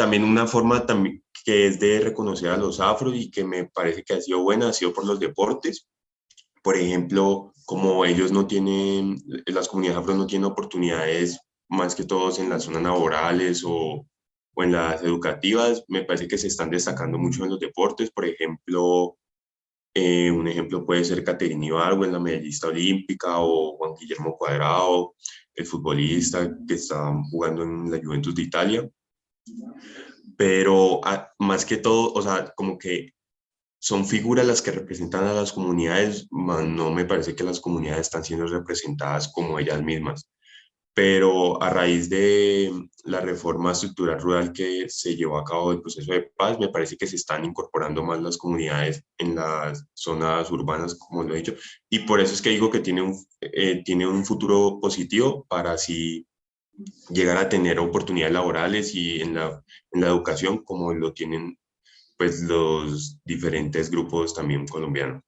también una forma también que es de reconocer a los afros y que me parece que ha sido buena, ha sido por los deportes. Por ejemplo, como ellos no tienen, las comunidades afro no tienen oportunidades más que todos en las zonas laborales o, o en las educativas, me parece que se están destacando mucho en los deportes. Por ejemplo, eh, un ejemplo puede ser Caterina Ibargüen, la medallista olímpica, o Juan Guillermo Cuadrado, el futbolista que está jugando en la Juventus de Italia. Pero ah, más que todo, o sea, como que son figuras las que representan a las comunidades, no me parece que las comunidades están siendo representadas como ellas mismas. Pero a raíz de la reforma estructural rural que se llevó a cabo del proceso de paz, me parece que se están incorporando más las comunidades en las zonas urbanas, como lo he dicho, y por eso es que digo que tiene un, eh, tiene un futuro positivo para así llegar a tener oportunidades laborales y en la, educación como lo tienen pues los diferentes grupos también colombianos.